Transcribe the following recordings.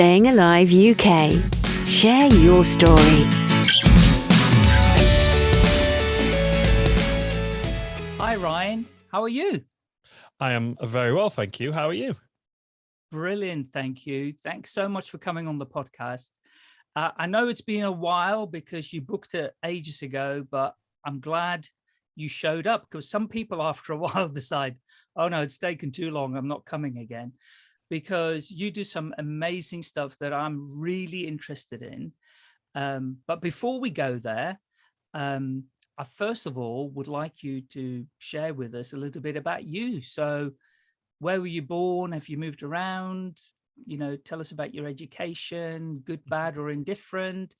Staying Alive UK. Share your story. Hi, Ryan. How are you? I am very well, thank you. How are you? Brilliant, thank you. Thanks so much for coming on the podcast. Uh, I know it's been a while because you booked it ages ago, but I'm glad you showed up because some people after a while decide, oh no, it's taken too long, I'm not coming again. Because you do some amazing stuff that I'm really interested in. Um, but before we go there, um, I first of all would like you to share with us a little bit about you. So where were you born? Have you moved around? You know, tell us about your education, good, mm-hmm. bad or indifferent,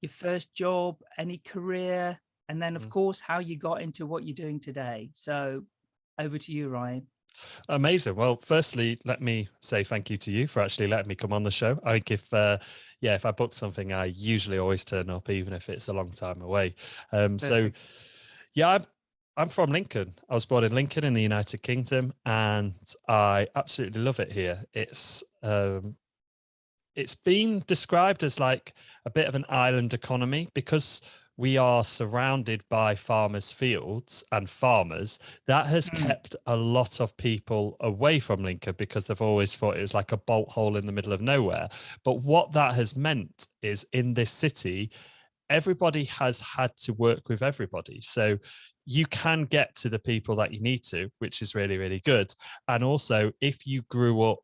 your first job, any career, and then of mm. course, how you got into what you're doing today. So over to you, Ryan. Amazing. Well, firstly, let me say thank you to you for actually letting me come on the show. I think if, uh, yeah, if I book something, I usually always turn up, even if it's a long time away. Um, so, yeah, I'm, I'm from Lincoln. I was born in Lincoln in the United Kingdom, and I absolutely love it here. It's um, it's been described as like a bit of an island economy because we are surrounded by farmers' fields and farmers. That has mm. kept a lot of people away from Lincoln because they've always thought it was like a bolt hole in the middle of nowhere. But what that has meant is in this city, everybody has had to work with everybody. So you can get to the people that you need to, which is really, really good. And also, if you grew up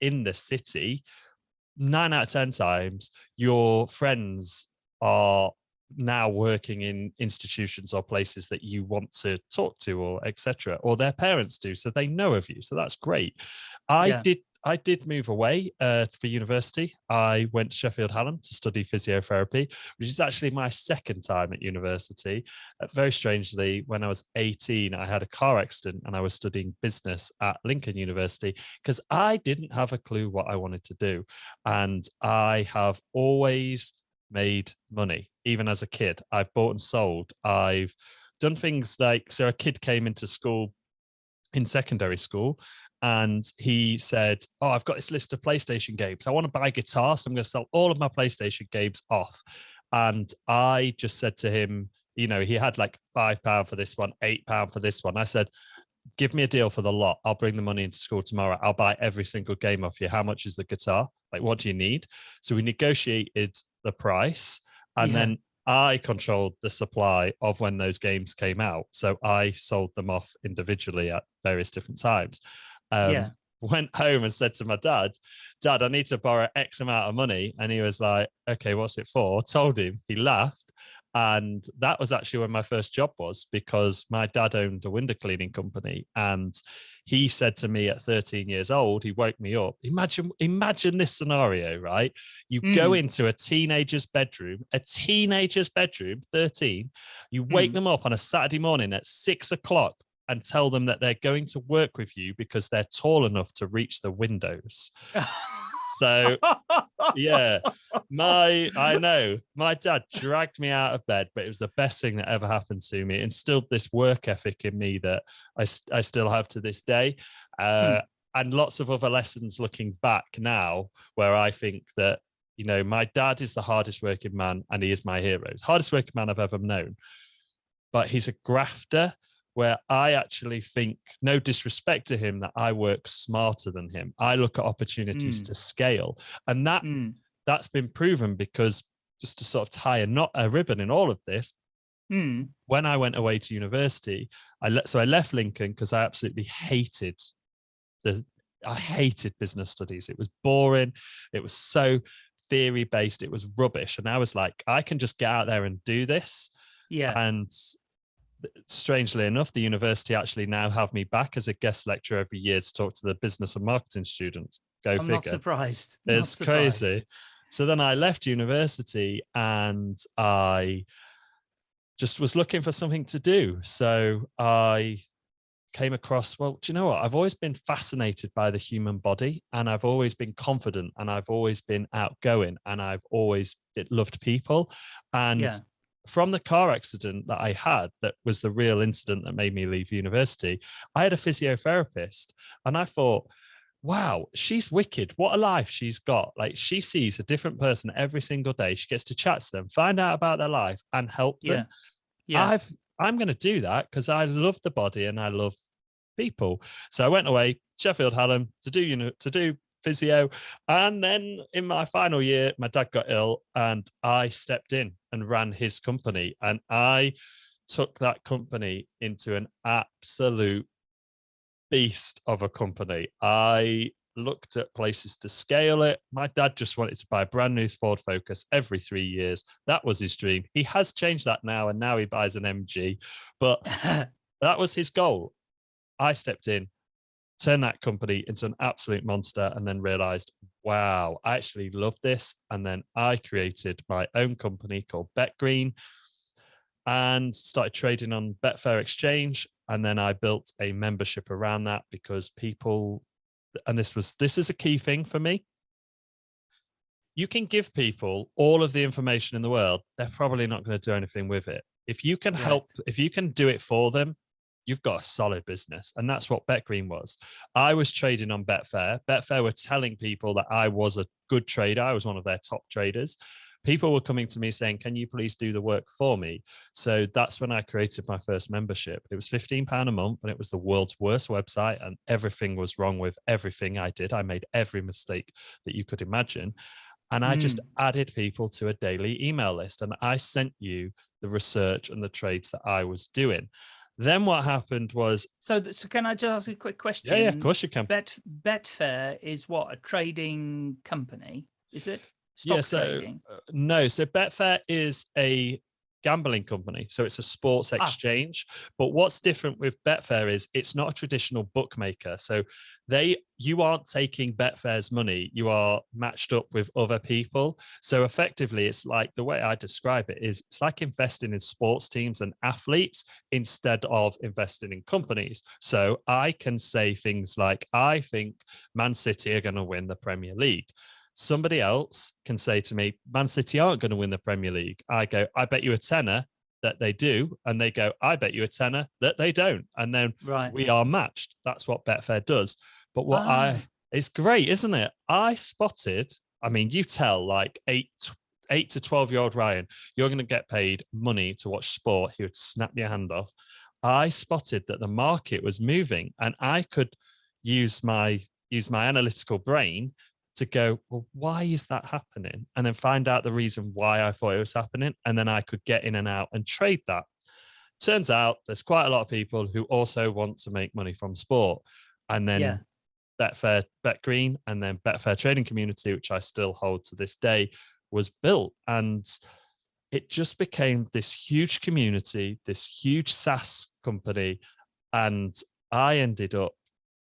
in the city, nine out of 10 times, your friends are now working in institutions or places that you want to talk to or etc or their parents do so they know of you so that's great i yeah. did I did move away uh, for university. I went to Sheffield Hallam to study physiotherapy, which is actually my second time at university. Uh, very strangely, when I was 18, I had a car accident and I was studying business at Lincoln University because I didn't have a clue what I wanted to do. And I have always made money, even as a kid. I've bought and sold. I've done things like, so a kid came into school in secondary school and he said, oh, I've got this list of PlayStation games. I want to buy guitar, so I'm going to sell all of my PlayStation games off. And I just said to him, you know, he had like five pound for this one, eight pound for this one. I said, give me a deal for the lot. I'll bring the money into school tomorrow. I'll buy every single game off you. How much is the guitar? Like, what do you need? So we negotiated the price and yeah. then I controlled the supply of when those games came out. So I sold them off individually at various different times. Um, yeah. Went home and said to my dad, Dad, I need to borrow X amount of money. And he was like, Okay, what's it for? Told him. He laughed and that was actually when my first job was because my dad owned a window cleaning company and he said to me at 13 years old he woke me up imagine imagine this scenario right you mm. go into a teenager's bedroom a teenager's bedroom 13 you wake mm. them up on a saturday morning at six o'clock and tell them that they're going to work with you because they're tall enough to reach the windows So yeah, my I know my dad dragged me out of bed, but it was the best thing that ever happened to me. Instilled this work ethic in me that I I still have to this day. Uh, hmm. And lots of other lessons looking back now, where I think that you know my dad is the hardest working man, and he is my hero, hardest working man I've ever known. But he's a grafter where I actually think, no disrespect to him, that I work smarter than him. I look at opportunities mm. to scale. And that mm. that's been proven because just to sort of tie a knot a ribbon in all of this, mm. when I went away to university, I let so I left Lincoln because I absolutely hated the I hated business studies. It was boring. It was so theory based. It was rubbish. And I was like, I can just get out there and do this. Yeah. And strangely enough, the university actually now have me back as a guest lecturer every year to talk to the business and marketing students. Go I'm figure. Not surprised. It's not crazy. So then I left university and I just was looking for something to do. So I came across, well, do you know what? I've always been fascinated by the human body and I've always been confident and I've always been outgoing and I've always loved people. And yeah from the car accident that I had, that was the real incident that made me leave university, I had a physiotherapist. And I thought, wow, she's wicked. What a life she's got. Like she sees a different person every single day. She gets to chat to them, find out about their life and help them. Yeah. Yeah. I've I'm going to do that because I love the body and I love people. So I went away, Sheffield Hallam, to do you know to do physio, and then in my final year, my dad got ill, and I stepped in and ran his company, and I took that company into an absolute beast of a company. I looked at places to scale it. My dad just wanted to buy a brand new Ford Focus every three years. That was his dream. He has changed that now, and now he buys an MG. But that was his goal. I stepped in, turned that company into an absolute monster, and then realized, wow, I actually love this. And then I created my own company called BetGreen and started trading on Betfair Exchange. And then I built a membership around that because people and this was this is a key thing for me you can give people all of the information in the world they're probably not going to do anything with it if you can Right. help if you can do it for them you've got a solid business. And that's what betgreen was. I was trading on betfair. Betfair were telling people that i was a good trader. I was one of their top traders. People were coming to me saying can you please do the work for me? So that's when i created my first membership. It was 15 pound a month and it was the world's worst website and everything was wrong with everything i did. I made every mistake that you could imagine. And i just hmm. added people to a daily email list and i sent you the research and the trades that i was doing then what happened was So, so can I just ask a quick question? yeah yeah of course you can Bet Betfair is what a trading company, is it? Stock yeah, so trading. uh, no, so Betfair is a gambling company, so it's a sports Ah. exchange. But what's different with Betfair is it's not a traditional bookmaker. So they you aren't taking Betfair's money, you are matched up with other people. So effectively, it's like the way I describe it is it's like investing in sports teams and athletes instead of investing in companies. So I can say things like, I think Man City are going to win the Premier League somebody else can say to me, Man City aren't going to win the Premier League. I go, I bet you a tenner that they do. And they go, I bet you a tenner that they don't. And then Right. we are matched. That's what Betfair does. But what Ah. I, it's great, isn't it? I spotted, I mean, you tell like eight, eight to 12 year old Ryan, you're going to get paid money to watch sport. He would snap your hand off. I spotted that the market was moving and I could use my, use my analytical brain to go, well, why is that happening? And then find out the reason why I thought it was happening. And then I could get in and out and trade that. Turns out there's quite a lot of people who also want to make money from sport. And then Yeah. Betfair, BetGreen, and then Betfair Trading Community, which I still hold to this day, was built. And it just became this huge community, this huge SaaS company. And I ended up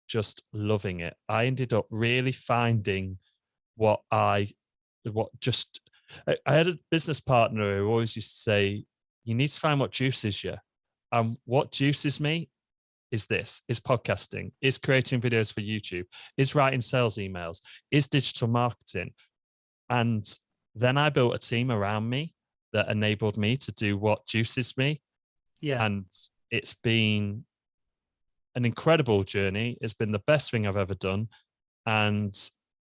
just loving it. I ended up really finding what I, what just, I, I had a business partner who always used to say, you need to find what juices you. And what juices me is this, is podcasting, is creating videos for YouTube, is writing sales emails, is digital marketing. And then I built a team around me that enabled me to do what juices me Yeah. and it's been an incredible journey. It's been the best thing I've ever done. And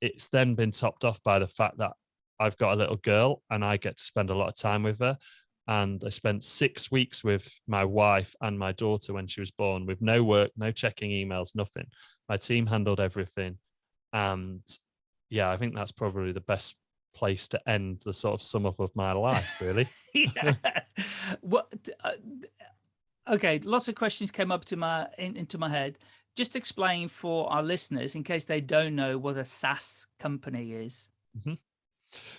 it's then been topped off by the fact that I've got a little girl and I get to spend a lot of time with her. And I spent six weeks with my wife and my daughter when she was born with no work, no checking emails, nothing. My team handled everything. And yeah, I think that's probably the best place to end the sort of sum up of my life, really. what uh, okay lots of questions came up to my in, into my head just explain for our listeners in case they don't know what a SaaS company is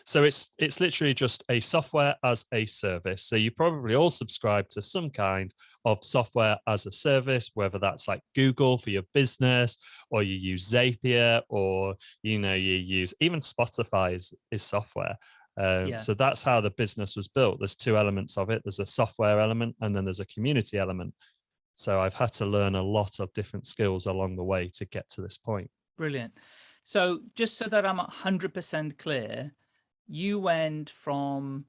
So it's it's literally just a software as a service. So you probably all subscribe to some kind of software as a service, whether that's like Google for your business, or you use Zapier, or you know you use even Spotify is, is software. Um, Yeah. So that's how the business was built. There's two elements of it. There's a software element, and then there's a community element. So I've had to learn a lot of different skills along the way to get to this point. brilliant so just so that i'm 100% clear you went from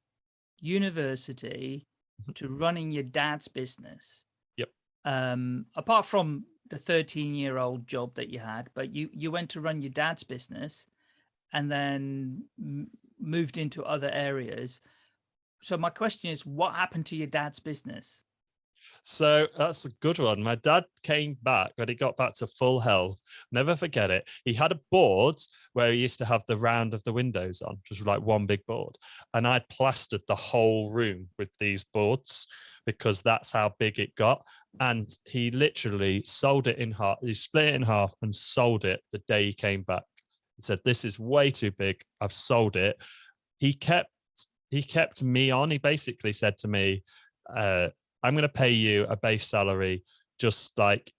university Mhm. to running your dad's business Yep. um apart from the 13 year old job that you had, but you, you went to run your dad's business and then moved into other areas. So my question is, what happened to your dad's business? So that's a good one. My dad came back when he got back to full health. Never forget it. He had a board where he used to have the round of the windows on, just like one big board. And I'd plastered the whole room with these boards because that's how big it got. And he literally sold it in half. He split it in half and sold it the day he came back. He said, "This is way too big. I've sold it." He kept he kept me on. He basically said to me, uh, "I'm going to pay you a base salary, just like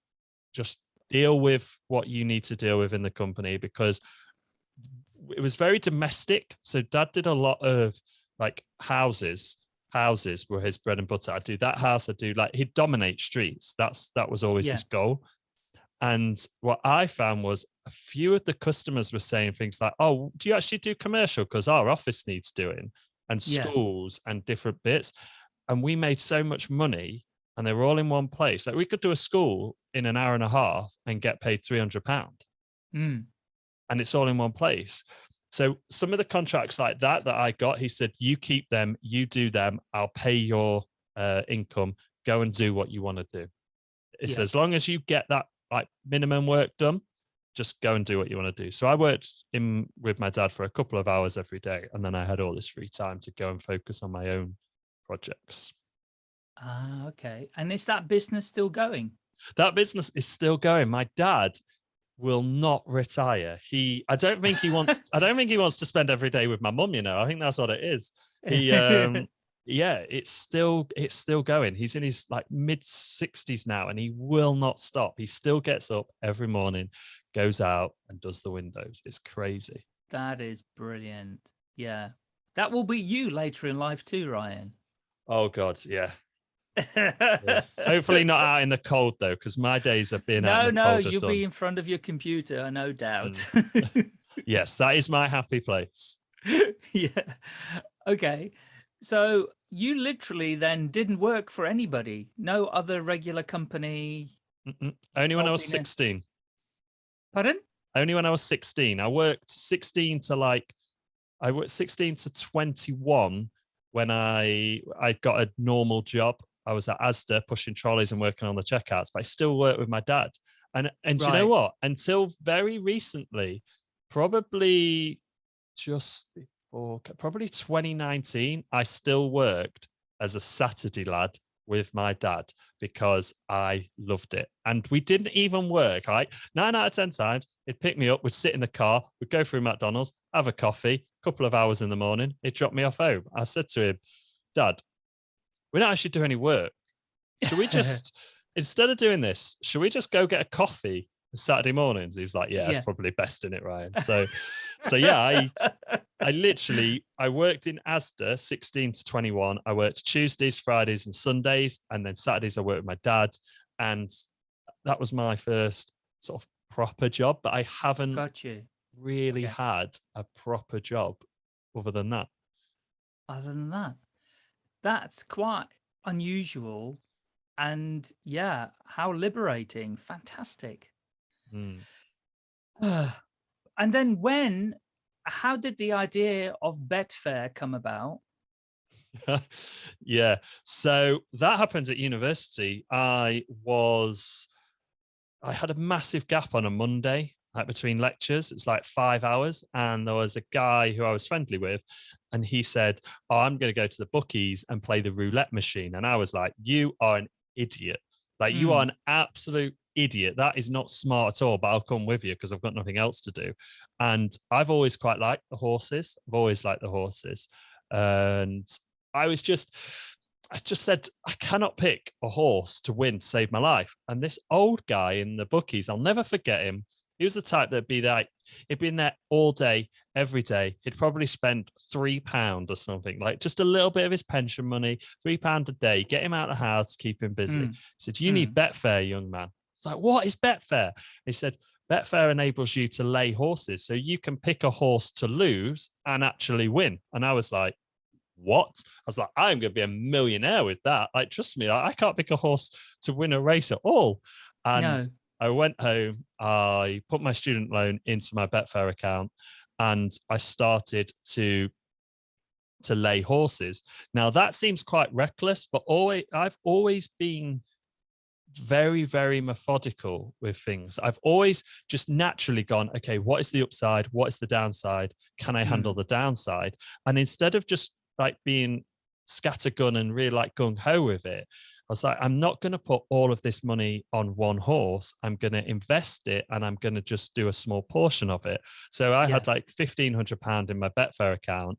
just deal with what you need to deal with in the company because." It was very domestic. So dad did a lot of like houses houses were his bread and butter. I do that house. I do like he'd dominate streets. That's that was always yeah. his goal. And what I found was a few of the customers were saying things like, "Oh, do you actually do commercial? Because our office needs doing, and schools yeah. and different bits." And we made so much money, and they were all in one place. Like we could do a school in an hour and a half and get paid three hundred pound, mm. and it's all in one place. So some of the contracts like that that I got, he said, you keep them, you do them, I'll pay your uh, income, go and do what you want to do. It's yeah. as long as you get that like minimum work done, just go and do what you want to do. So I worked in with my dad for a couple of hours every day, and then I had all this free time to go and focus on my own projects. Ah, okay. And is that business still going? That business is still going. My dad will not retire. He, I don't think he wants, I don't think he wants to spend every day with my mum, you know, I think that's what it is. He, um, yeah, it's still, it's still going. He's in his like mid sixties now and he will not stop. He still gets up every morning, goes out and does the windows. It's crazy. That is brilliant. Yeah. That will be you later in life too, Ryan. Oh God. Yeah yeah. Hopefully not out in the cold though, because my days have been. No, no, you'll done. be in front of your computer, no doubt. Mm. yes, that is my happy place. yeah. Okay. So you literally then didn't work for anybody, no other regular company. Mm -mm. Only when I was 16. Pardon? Only when I was 16. I worked 16 to like, I worked 16 to 21 when I I got a normal job I was at Asda pushing trolleys and working on the checkouts, but I still work with my dad. And and right. you know what? Until very recently, probably just before probably 2019, I still worked as a Saturday lad with my dad because I loved it. And we didn't even work. Right? Nine out of 10 times, he'd pick me up, we'd sit in the car, we'd go through McDonald's, have a coffee, couple of hours in the morning, he dropped me off home. I said to him, Dad, we don't actually do any work. Should we just, instead of doing this, should we just go get a coffee Saturday mornings? He's like, yeah, yeah. that's probably best in it, Ryan. So, so yeah, I, I literally, I worked in Asda 16 to 21. I worked Tuesdays, Fridays and Sundays. And then Saturdays I worked with my dad. And that was my first sort of proper job, but I haven't Got you. Really okay. had a proper job other than that. Other than that that's quite unusual and yeah how liberating fantastic mm. and then when how did the idea of betfair come about yeah so that happened at university i was i had a massive gap on a monday like between lectures. It's like five hours. And there was a guy who I was friendly with, and he said, Oh, I'm going to go to the bookies and play the roulette machine. And I was like, You are an idiot. Like, mm. you are hmm. an absolute idiot. That is not smart at all, but I'll come with you because I've got nothing else to do. And I've always quite liked the horses. I've always liked the horses. And I was just, I just said, I cannot pick a horse to win to save my life. And this old guy in the bookies, I'll never forget him. He was the type that'd be like, he'd been there all day, every day. He'd probably spend three pound or something, like just a little bit of his pension money, three pound a day, get him out of the house, keep him busy. Mm. He said, You mm. need Betfair, young man. It's like, what is Betfair? He said, Betfair enables you to lay horses. So you can pick a horse to lose and actually win. And I was like, what? I was like, I'm going to be a millionaire with that. Like, trust me, I, I can't pick a horse to win a race at all. And no I went home, I put my student loan into my Betfair account, and I started to to lay horses. Now that seems quite reckless, but always I've always been very, very methodical with things. I've always just naturally gone, okay, what is the upside? What is the downside? Can I handle mm. the downside? And instead of just like being scattergun and really like gung ho with it, was like, I'm not going to put all of this money on one horse. I'm going to invest it and I'm going to just do a small portion of it. So I yeah. had like £1,500 in my Betfair account.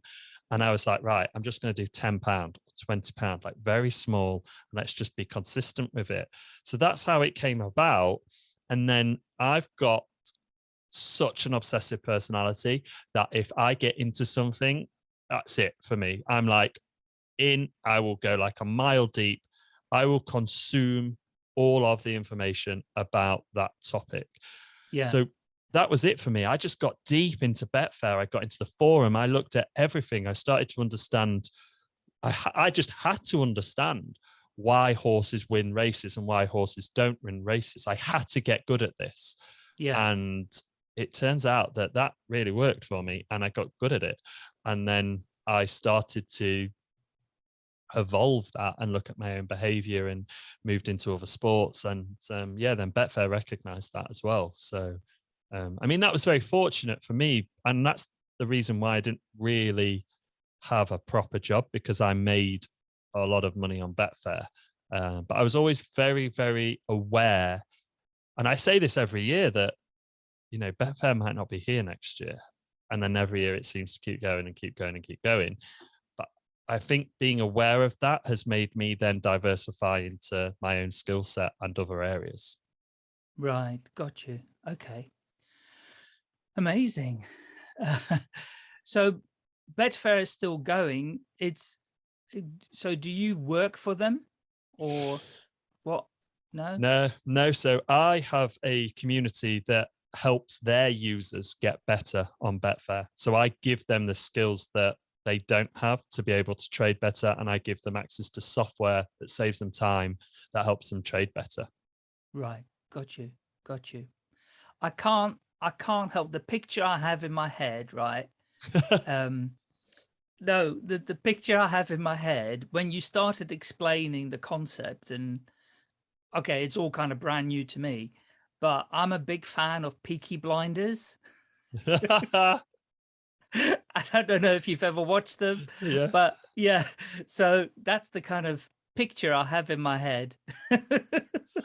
And I was like, right, I'm just going to do 10 pound, 20 pound, like very small. And let's just be consistent with it. So that's how it came about. And then I've got such an obsessive personality that if I get into something, that's it for me. I'm like in, I will go like a mile deep. I will consume all of the information about that topic. Yeah. So that was it for me. I just got deep into Betfair. I got into the forum. I looked at everything. I started to understand. I, I just had to understand why horses win races and why horses don't win races. I had to get good at this. Yeah. And it turns out that that really worked for me and I got good at it. And then I started to evolve that and look at my own behavior and moved into other sports. And um, yeah, then Betfair recognized that as well. So um, I mean, that was very fortunate for me. And that's the reason why I didn't really have a proper job because I made a lot of money on Betfair. Uh, but I was always very, very aware. And I say this every year that, you know, Betfair might not be here next year. And then every year it seems to keep going and keep going and keep going. I think being aware of that has made me then diversify into my own skill set and other areas. Right. Got you. Okay. Amazing. Uh, so Betfair is still going. It's so do you work for them or what? No, no, no. So I have a community that helps their users get better on Betfair. So I give them the skills that they don't have to be able to trade better. And I give them access to software that saves them time that helps them trade better. Right. Got you. Got you. I can't I can't help the picture I have in my head, right? um, no, the, the picture I have in my head when you started explaining the concept and okay, it's all kind of brand new to me, but I'm a big fan of Peaky Blinders. I don't know if you've ever watched them, yeah. but yeah, so that's the kind of picture I have in my head.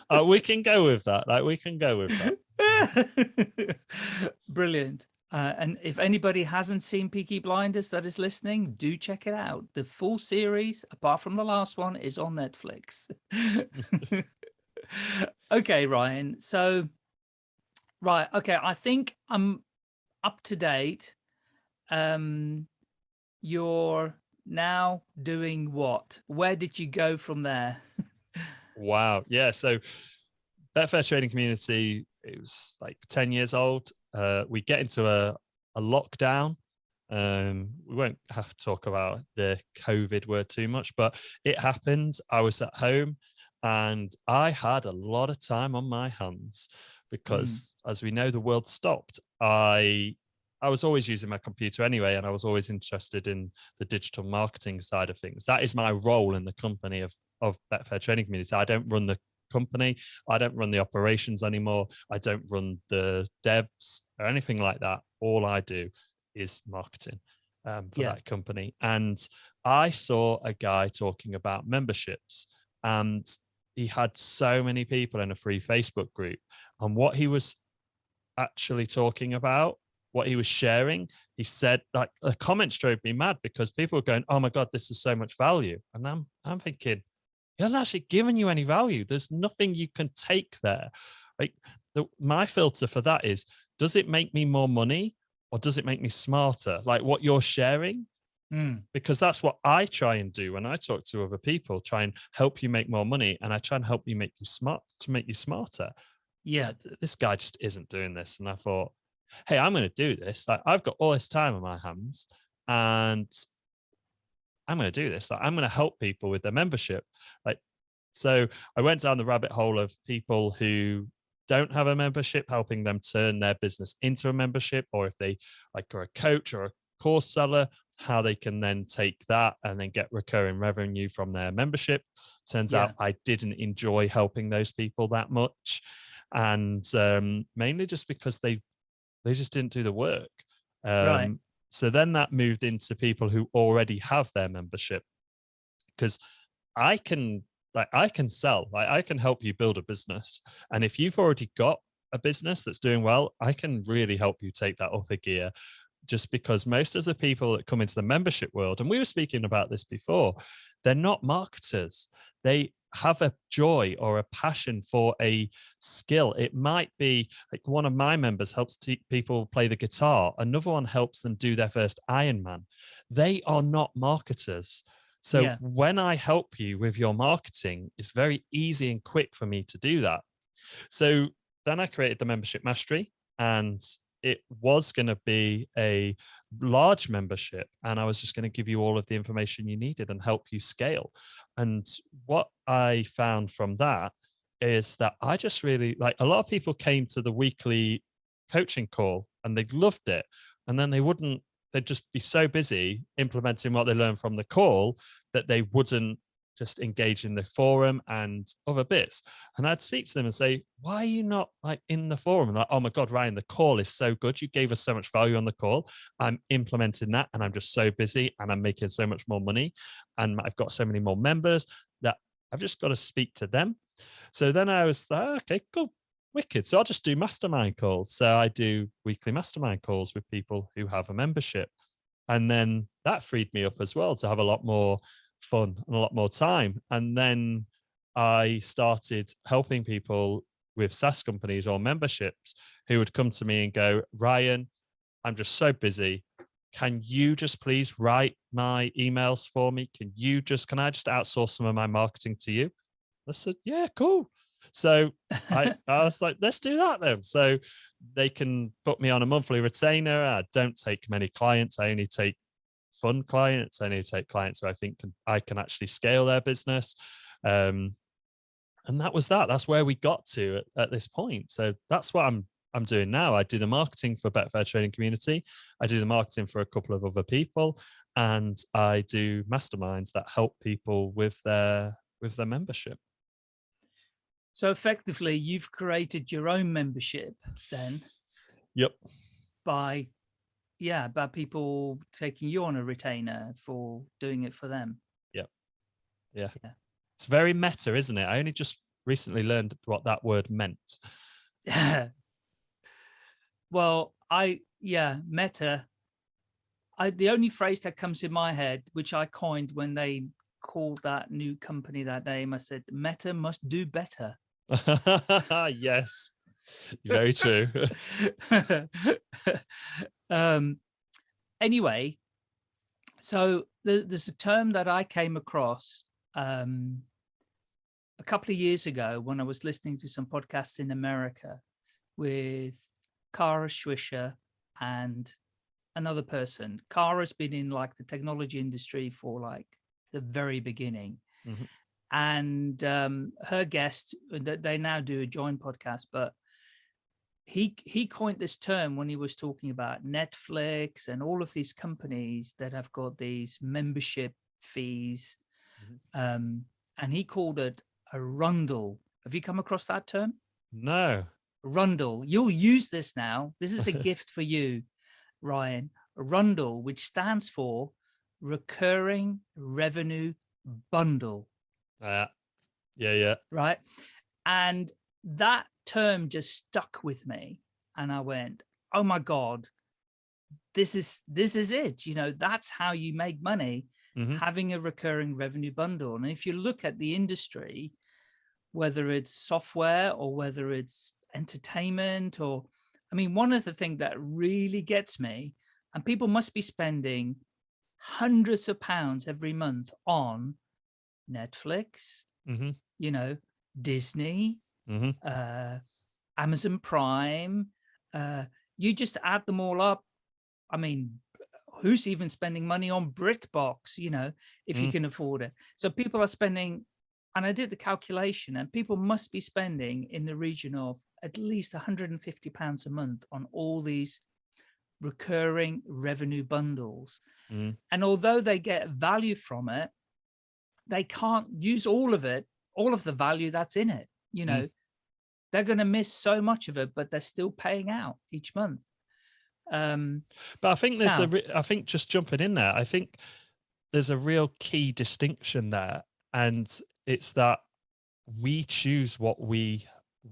uh, we can go with that. Like we can go with that. Brilliant. Uh, and if anybody hasn't seen Peaky Blinders that is listening, do check it out. The full series, apart from the last one, is on Netflix. okay, Ryan. So, right. Okay. I think I'm up to date. Um, you're now doing what? Where did you go from there? wow. Yeah. So Betfair trading community it was like 10 years old. Uh, we get into a, a lockdown. Um, we won't have to talk about the COVID word too much, but it happened. I was at home and I had a lot of time on my hands because mm. as we know, the world stopped. I I was always using my computer anyway, and I was always interested in the digital marketing side of things. That is my role in the company of of Betfair Trading Community. I don't run the company. I don't run the operations anymore. I don't run the devs or anything like that. All I do is marketing um, for yeah. that company. And I saw a guy talking about memberships and he had so many people in a free Facebook group. And what he was actually talking about, what he was sharing, he said like the comments drove me mad because people were going, oh my God, this is so much value. And I'm, I'm thinking, he hasn't actually given you any value. There's nothing you can take there. Like the, my filter for that is, does it make me more money or does it make me smarter? Like what you're sharing, mm. because that's what I try and do when I talk to other people, try and help you make more money. And I try and help you make you smart to make you smarter. Yeah. So this guy just isn't doing this. And I thought, Hey, I'm going to do this. Like I've got all this time on my hands and I'm going to do this. Like, I'm going to help people with their membership. Like, so I went down the rabbit hole of people who don't have a membership, helping them turn their business into a membership, or if they like are a coach or a course seller, how they can then take that and then get recurring revenue from their membership. Turns yeah. out I didn't enjoy helping those people that much. And um, mainly just because they they just didn't do the work. Um, right. So then that moved into people who already have their membership. Because I can like I can sell, like I can help you build a business. And if you've already got a business that's doing well, I can really help you take that up a gear just because most of the people that come into the membership world, and we were speaking about this before, they're not marketers. They have a joy or a passion for a skill. It might be like one of my members helps people play the guitar. Another one helps them do their first Ironman. They are not marketers. So yeah. when I help you with your marketing, it's very easy and quick for me to do that. So then I created the membership mastery and it was going to be a large membership and I was just going to give you all of the information you needed and help you scale. And what I found from that is that I just really like a lot of people came to the weekly coaching call and they loved it. And then they wouldn't, they'd just be so busy implementing what they learned from the call that they wouldn't just engage in the forum and other bits. And I'd speak to them and say, why are you not like in the forum? And like, oh my God, Ryan, the call is so good. You gave us so much value on the call. I'm implementing that and I'm just so busy and I'm making so much more money. And I've got so many more members that I've just got to speak to them. So then I was like, okay, cool. Wicked. So I'll just do mastermind calls. So I do weekly mastermind calls with people who have a membership. And then that freed me up as well to have a lot more fun and a lot more time. And then I started helping people with SaaS companies or memberships who would come to me and go, Ryan, I'm just so busy. Can you just please write my emails for me? Can you just, can I just outsource some of my marketing to you? I said, yeah, cool. So I, I was like, let's do that then. So they can put me on a monthly retainer. I don't take many clients. I only take fun clients. I need to take clients who I think can, I can actually scale their business. Um, and that was that. That's where we got to at, at, this point. So that's what I'm I'm doing now. I do the marketing for Betfair Trading Community. I do the marketing for a couple of other people, and I do masterminds that help people with their with their membership. So effectively, you've created your own membership then. Yep. By yeah, about people taking you on a retainer for doing it for them. Yeah. Yeah. yeah. It's very meta, isn't it? I only just recently learned what that word meant. Yeah. well, I, yeah, meta. I, the only phrase that comes in my head, which I coined when they called that new company that name, I said, Meta must do better. yes, very true. um, anyway, so the, there's a term that I came across um, a couple of years ago when I was listening to some podcasts in America with Kara Swisher and another person. Kara's been in like the technology industry for like the very beginning. Mm -hmm. And um, her guest, they now do a joint podcast, but he he coined this term when he was talking about Netflix and all of these companies that have got these membership fees, mm -hmm. um, and he called it a rundle. Have you come across that term? No. Rundle. You'll use this now. This is a gift for you, Ryan. A rundle, which stands for recurring revenue bundle. Uh, yeah, yeah. Right. And that term just stuck with me and I went, oh my God, this is this is it. You know, that's how you make money, mm -hmm. having a recurring revenue bundle. And if you look at the industry, whether it's software or whether it's entertainment or, I mean, one of the things that really gets me, and people must be spending hundreds of pounds every month on Netflix, mm -hmm. you know, Disney, mm -hmm. uh, Amazon Prime. Uh, you just add them all up. I mean, who's even spending money on BritBox, you know, if mm. you can afford it. So people are spending and I did the calculation and people must be spending in the region of at least 150 pounds a month on all these recurring revenue bundles. Mm. And although they get value from it, they can't use all of it, all of the value that's in it. You know, mm. They're going to miss so much of it, but they're still paying out each month. Um, but I think there's now, a, I think just jumping in there, I think there's a real key distinction there. And it's that we choose what we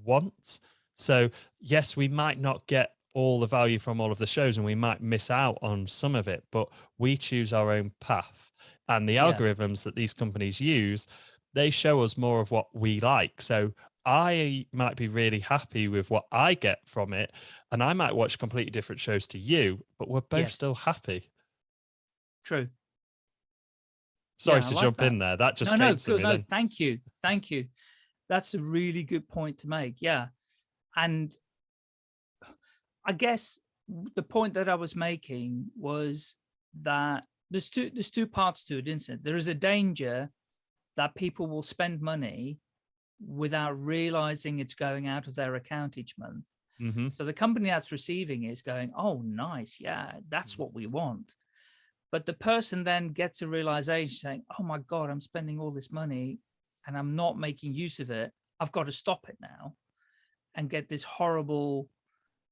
want. So yes, we might not get all the value from all of the shows and we might miss out on some of it, but we choose our own path. And the yeah. algorithms that these companies use, they show us more of what we like. So I might be really happy with what I get from it. And I might watch completely different shows to you, but we're both yes. still happy. True. Sorry yeah, to like jump that. in there. That just no, came no, to good, me. No, then. thank you, thank you. That's a really good point to make. Yeah, and I guess the point that I was making was that there's two there's two parts to it, isn't it? There is a danger that people will spend money without realizing it's going out of their account each month. Mm -hmm. So the company that's receiving is going, oh, nice. Yeah, that's mm-hmm. what we want. But the person then gets a realization saying, oh my God, I'm spending all this money and I'm not making use of it. I've got to stop it now and get this horrible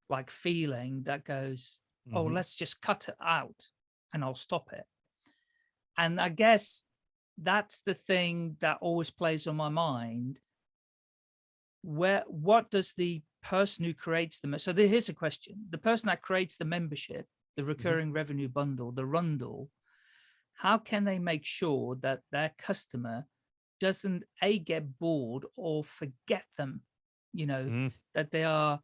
like feeling that goes, mm -hmm. oh, mm-hmm. let's just cut it out and I'll stop it. And I guess that's the thing that always plays on my mind. Where, what does the person who creates the, so here's a question, the person that creates the membership the mm-hmm. recurring mm -hmm. revenue bundle, the rundle, how can they make sure that their customer doesn't a get bored or forget them, you know, mm. that they are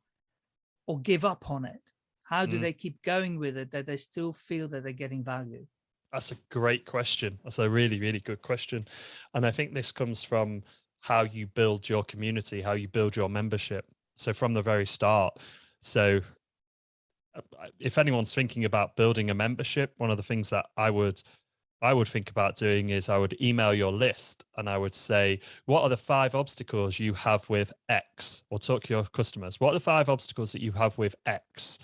or give up on it? How do mm. they keep going with it that they still feel that they're getting value? That's a great question. That's a really, really good question. And I think this comes from how you build your community, how you build your membership. So from the very start. So uh, if anyone's thinking about building a membership, one of the things that I would I would think about doing is I would email your list and I would say, what are the five obstacles you have with X or talk to your customers? What are the five obstacles that you have with X?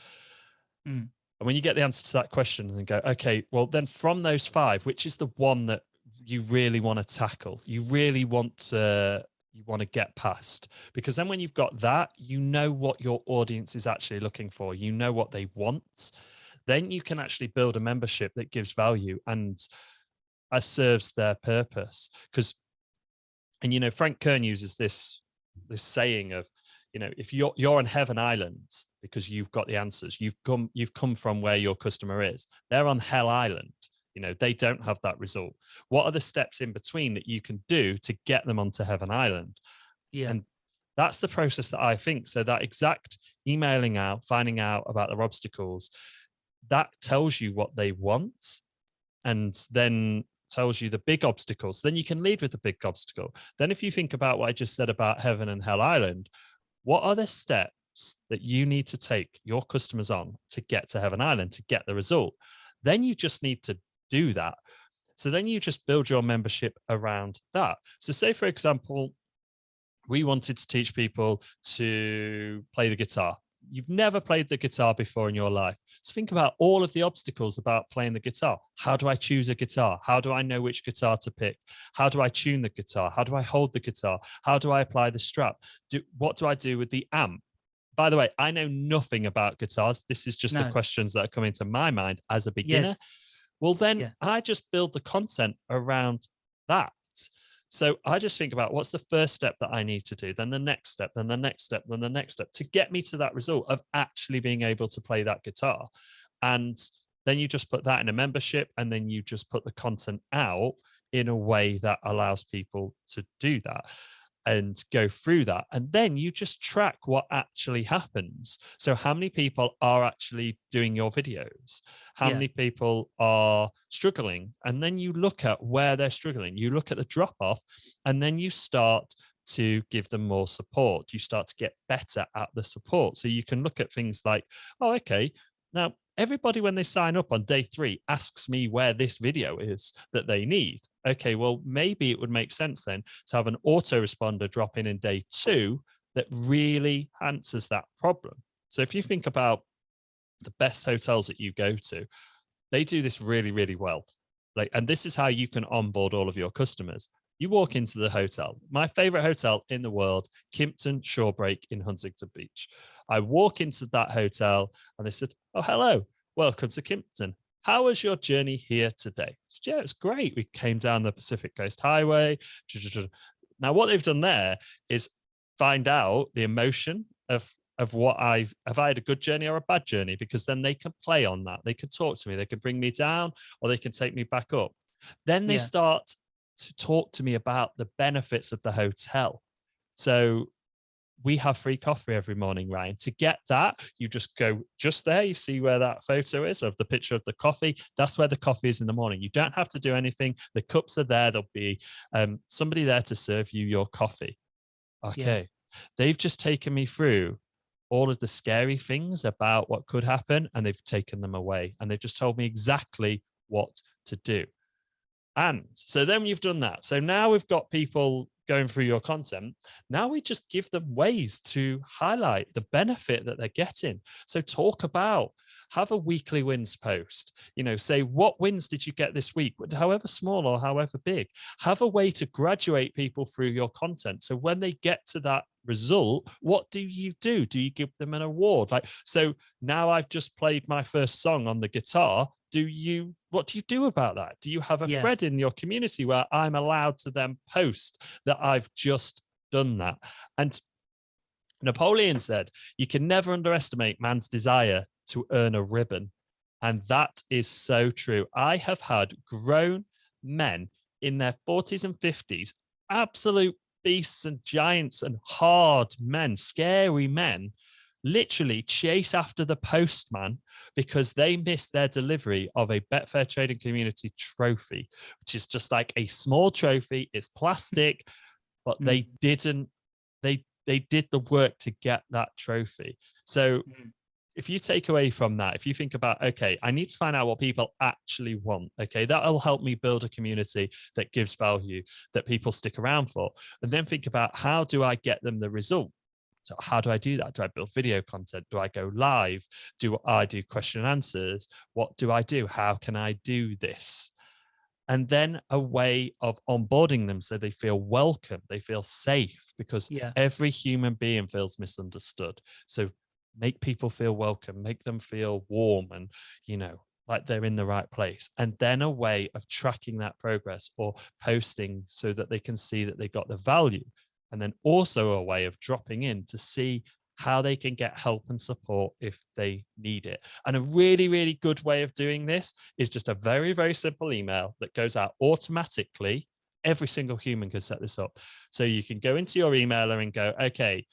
Mm. And when you get the answer to that question and go, okay, well then from those five, which is the one that you really want to tackle? You really want to you want to get past. Because then when you've got that you know what your audience is actually looking for. You know what they want. Then you can actually build a membership that gives value and uh, serves their purpose. Because and you know frank kern uses this this saying of you know if you're you're on heaven island because you've got the answers. You've come you've come from where your customer is. They're on hell island you know they don't have that result. What are the steps in between that you can do to get them onto heaven island? Yeah. And that's the process that i think so that exact emailing out finding out about their obstacles that tells you what they want and then tells you the big obstacles. Then you can lead with the big obstacle. Then if you think about what i just said about heaven and hell island what are the steps that you need to take your customers on to get to heaven island to get the result? Then you just need to do that. So then you just build your membership around that. So say, for example, we wanted to teach people to play the guitar. You've never played the guitar before in your life. So think about all of the obstacles about playing the guitar. How do I choose a guitar? How do I know which guitar to pick? How do I tune the guitar? How do I hold the guitar? How do I apply the strap? Do, what do I do with the amp? By the way, I know nothing about guitars. This is just no. the questions that are coming to my mind as a beginner. Yes. Well, then yeah. I just build the content around that. So I just think about what's the first step that I need to do, then the next step, then the next step, then the next step to get me to that result of actually being able to play that guitar. And then you just put that in a membership and then you just put the content out in a way that allows people to do that and go through that. And then you just track what actually happens. So how many people are actually doing your videos? How yeah. many people are struggling? And then you look at where they're struggling. You look at the drop off and then you start to give them more support. You start to get better at the support. So you can look at things like, oh, okay, now everybody when they sign up on day three asks me where this video is that they need. Okay well maybe it would make sense then to have an autoresponder drop in in day two that really answers that problem. So if you think about the best hotels that you go to they do this really really well. Like and this is how you can onboard all of your customers. You walk into the hotel my favorite hotel in the world kimpton shorebreak in huntington beach I walk into that hotel and they said, Oh, hello, welcome to Kimpton. How was your journey here today? Said, yeah, it's great. We came down the Pacific Coast Highway. Now, what they've done there is find out the emotion of of what I've have I had a good journey or a bad journey because then they can play on that. They can talk to me, they can bring me down or they can take me back up. Then they yeah. start to talk to me about the benefits of the hotel. So we have free coffee every morning, Ryan. To get that, you just go just there. You see where that photo is of the picture of the coffee. That's where the coffee is in the morning. You don't have to do anything. The cups are there. There'll be um, somebody there to serve you your coffee. Okay. Yeah. They've just taken me through all of the scary things about what could happen and they've taken them away and they've just told me exactly what to do. And so then you've done that. So now we've got people going through your content. Now we just give them ways to highlight the benefit that they're getting. So talk about have a weekly wins post. You know say what wins did you get this week? However small or however big. Have a way to graduate people through your content. So when they get to that result what do you do? Do you give them an award? Like so now i've just played my first song on the guitar do you what do you do about that? Do you have a yeah. thread in your community where i'm allowed to then post that i've just done that? And napoleon said you can never underestimate man's desire to earn a ribbon. And that is so true. I have had grown men in their 40s and 50s absolute beasts and giants and hard men scary men literally chase after the postman because they missed their delivery of a Betfair Trading Community trophy, which is just like a small trophy. It's plastic, but they mm. didn't. They they did the work to get that trophy. So. Mm. If you take away from that, if you think about, okay, I need to find out what people actually want, okay, that'll help me build a community that gives value that people stick around for. And then think about how do I get them the result? So how do I do that? Do I build video content? Do I go live? Do I do question and answers? What do I do? How can I do this? And then a way of onboarding them so they feel welcome, they feel safe, because yeah. every human being feels misunderstood. So make people feel welcome, make them feel warm and, you know, like they're in the right place. And then a way of tracking that progress or posting so that they can see that they got the value and then also a way of dropping in to see how they can get help and support if they need it. And a really, really good way of doing this is just a very, very simple email that goes out automatically. Every single human can set this up. So you can go into your emailer and go, okay,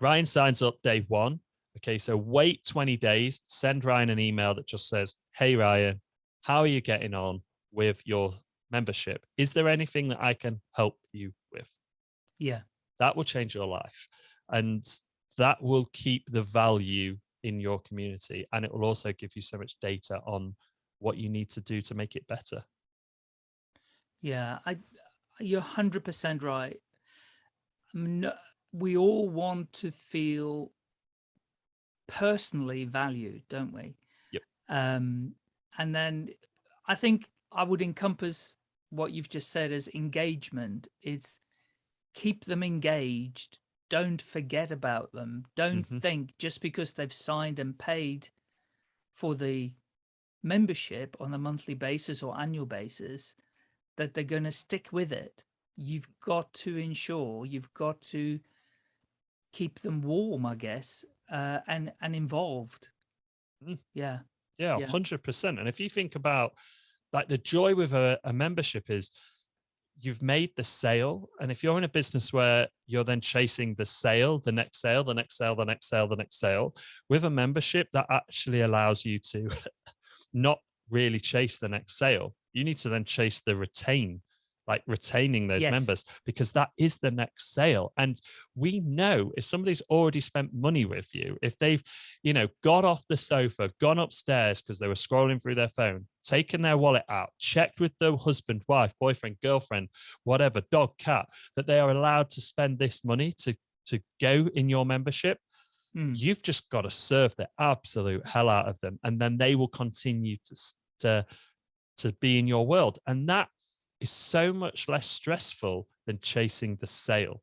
Ryan signs up day one. Okay, so wait 20 days, send Ryan an email that just says, hey, Ryan, how are you getting on with your membership? Is there anything that I can help you? Yeah. That will change your life. And that will keep the value in your community. And it will also give you so much data on what you need to do to make it better. Yeah, I, you're 100% right. I mean, we all want to feel personally valued, don't we? Yep. Um, and then I think I would encompass what you've just said as engagement. It's keep them engaged. Don't forget about them. Don't mm -hmm. think just because they've signed and paid for the membership on a monthly basis or annual basis that they're going to stick with it. You've got to ensure you've got to keep them warm, I guess, uh, and and involved. Mm. Yeah. Yeah, hundred percent. And if you think about like the joy with a, a membership is you've made the sale. And if you're in a business where you're then chasing the sale, the next sale, the next sale, the next sale, the next sale, with a membership, that actually allows you to not really chase the next sale. You need to then chase the retain like retaining those Yes. members because that is the next sale and we know if somebody's already spent money with you if they've you know got off the sofa gone upstairs because they were scrolling through their phone taken their wallet out checked with the husband wife boyfriend girlfriend whatever dog cat that they are allowed to spend this money to to go in your membership Mm. you've just got to serve the absolute hell out of them and then they will continue to to to be in your world and that is so much less stressful than chasing the sale.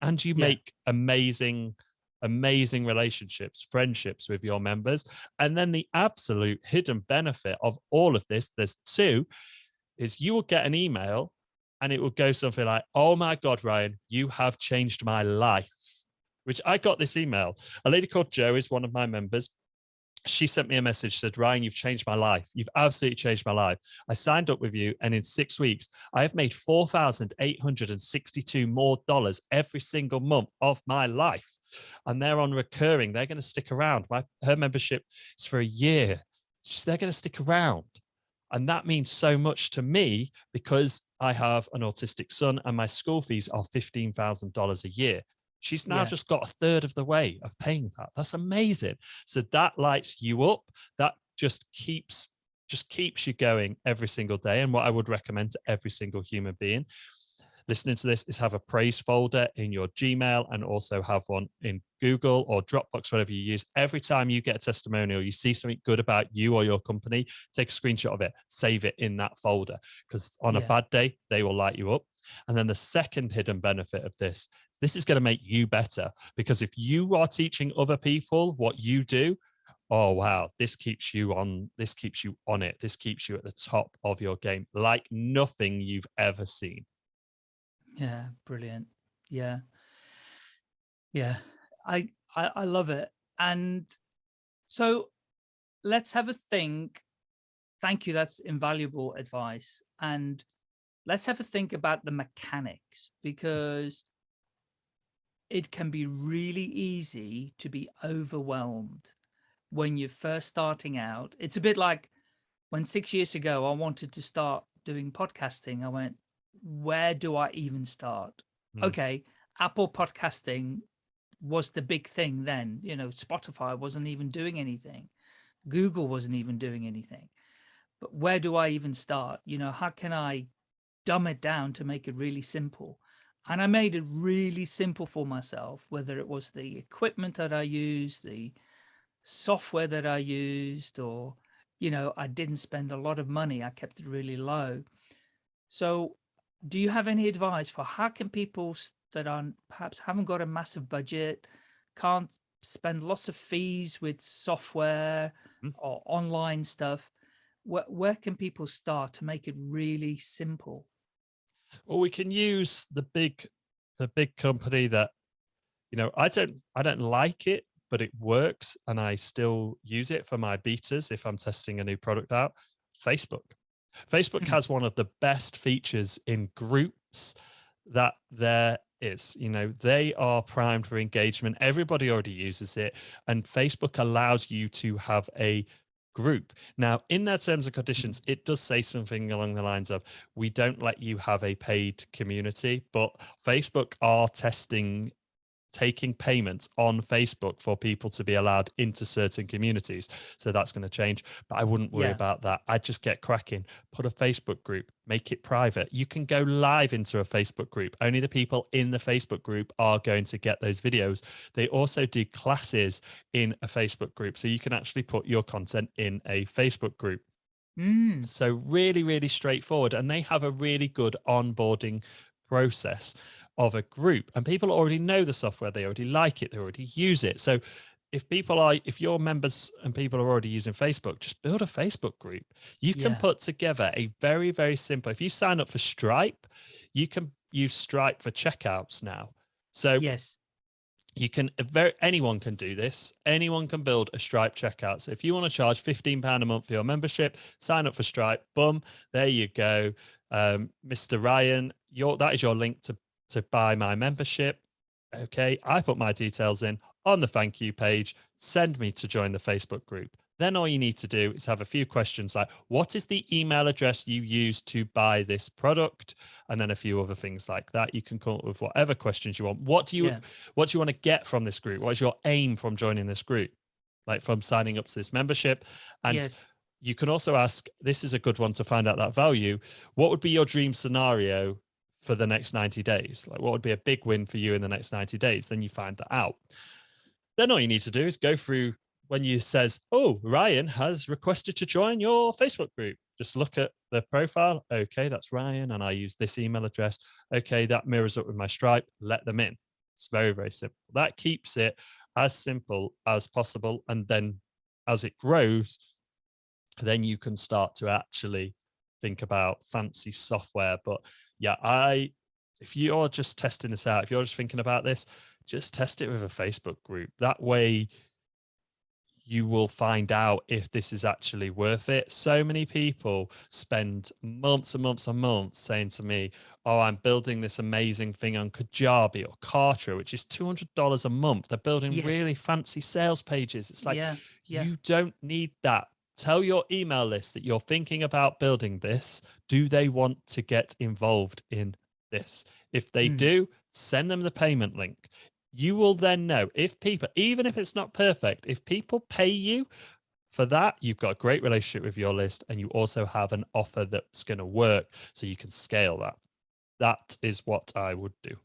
And you Yeah. make amazing amazing relationships friendships with your members. And then the absolute hidden benefit of all of this there's two is you will get an email and it will go something like oh my god ryan you have changed my life which i got this email. A lady called joe is one of my members she sent me a message said ryan you've changed my life. You've absolutely changed my life. I signed up with you and in six weeks i have made 4862 more dollars every single month of my life. And they're on recurring. They're going to stick around. My her membership is for a year. They're going to stick around. And that means so much to me because i have an autistic son and my school fees are $15000 a year she's now Yeah. just got a third of the way of paying that that's amazing so that lights you up that just keeps just keeps you going every single day and what i would recommend to every single human being listening to this is have a praise folder in your Gmail and also have one in Google or Dropbox, whatever you use. Every time you get a testimonial, you see something good about you or your company, take a screenshot of it, save it in that folder because on a bad day, they will light you up. And then the second hidden benefit of this, this is going to make you better because if you are teaching other people what you do, oh wow this keeps you on this keeps you on it this keeps you at the top of your game like nothing you've ever seen Yeah, brilliant. Yeah. Yeah. I, I I love it. And so let's have a think. Thank you. That's invaluable advice. And let's have a think about the mechanics hmm. because it can be really easy to be overwhelmed when you're first starting out. It's a bit like when six years ago I wanted to start doing podcasting. I went, where do I even start? Hmm. Okay, Apple podcasting was the big thing then. You know, Spotify wasn't even doing anything. Google wasn't even doing anything. But where do I even start? You know, how can I dumb it down to make it really simple? And I made it really simple for myself, whether it was the equipment that I used, the software that I used, or, you know, I didn't spend a lot of money. I kept it really low. So do you have any advice for how can people that are perhaps haven't got a massive budget, can't spend lots of fees with software Mm. or online stuff, where, where can people start to make it really simple? Or we can use the big the big company that you know i don't i don't like it but it works and i still use it for my betas if i'm testing a new product out facebook. Facebook Mhm. has one of the best features in groups that there is. You know they are primed for engagement. Everybody already uses it and facebook allows you to have a group. Now in their terms and conditions it does say something along the lines of we don't let you have a paid community but facebook are testing taking payments on facebook for people to be allowed into certain communities. So that's going to change but i wouldn't worry Yeah. about that. I'd just get cracking. Put a facebook group make it private. You can go live into a facebook group. Only the people in the facebook group are going to get those videos. They also do classes in a facebook group so you can actually put your content in a facebook group. Mm, so really, really straightforward. And they have a really good onboarding process of a group. And people already know the software, they already like it, they already use it. So if people are, if your members and people are already using Facebook, just build a Facebook group. You can Yeah. put together a very, very simple, if you sign up for Stripe, you can use Stripe for checkouts now. So yes. you can very anyone can do this anyone can build a stripe checkout so if you want to charge 15 pound a month for your membership sign up for stripe boom there you go um, mr ryan your that is your link to to buy my membership okay i put my details in on the thank you page send me to join the facebook group Then all you need to do is have a few questions like, what is the email address you use to buy this product? And then a few other things like that. You can come up with whatever questions you want. What do you, yeah. what do you want to get from this group? What is your aim from joining this group? Like from signing up to this membership? And yes. you can also ask, this is a good one to find out that value. What would be your dream scenario for the next 90 days? Like what would be a big win for you in the next 90 days? Then you find that out. Then all you need to do is go through when you says, oh, Ryan has requested to join your Facebook group. Just look at the profile. Okay, that's Ryan. And I use this email address. Okay, that mirrors up with my Stripe. Let them in. It's very, very simple. That keeps it as simple as possible. And then as it grows, then you can start to actually think about fancy software. But yeah, I, if you're just testing this out, if you're just thinking about this, just test it with a Facebook group. That way you will find out if this is actually worth it. So many people spend months and months and months saying to me, oh, I'm building this amazing thing on Kajabi or Kartra, which is $200 a month. They're building yes. really fancy sales pages. It's like, yeah, yeah. you don't need that. Tell your email list that you're thinking about building this. Do they want to get involved in this? If they mm. do, send them the payment link you will then know if people, even if it's not perfect, if people pay you for that, you've got a great relationship with your list and you also have an offer that's going to work so you can scale that. That is what I would do.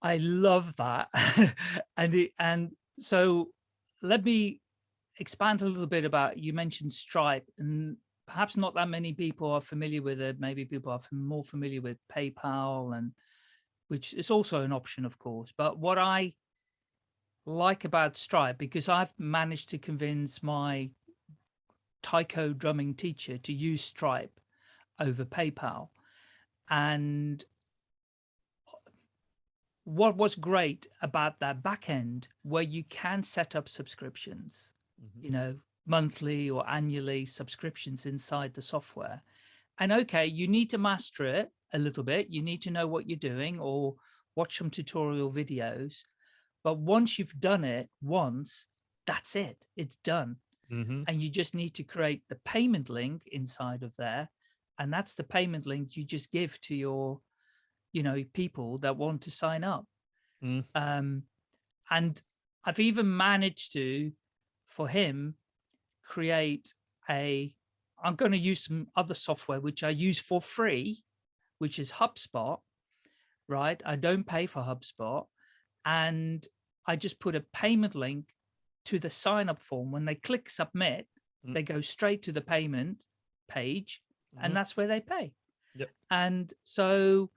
I love that. and it, and so let me expand a little bit about, you mentioned Stripe and perhaps not that many people are familiar with it. Maybe people are more familiar with PayPal and which is also an option, of course. But what I like about Stripe, because I've managed to convince my taiko drumming teacher to use Stripe over PayPal. And what was great about that backend where you can set up subscriptions, mm -hmm. you know, monthly or annually subscriptions inside the software. And okay, you need to master it a little bit. You need to know what you're doing or watch some tutorial videos. But once you've done it once, that's it. It's done. Mm -hmm. And you just need to create the payment link inside of there. And that's the payment link you just give to your, you know, people that want to sign up. Mm. Um, and I've even managed to, for him, create a, I'm going to use some other software, which I use for free which is HubSpot, right? I don't pay for HubSpot. And I just put a payment link to the sign up form. When they click submit, mm. they go straight to the payment page mm and mm-hmm. that's where they pay. Yep. And so,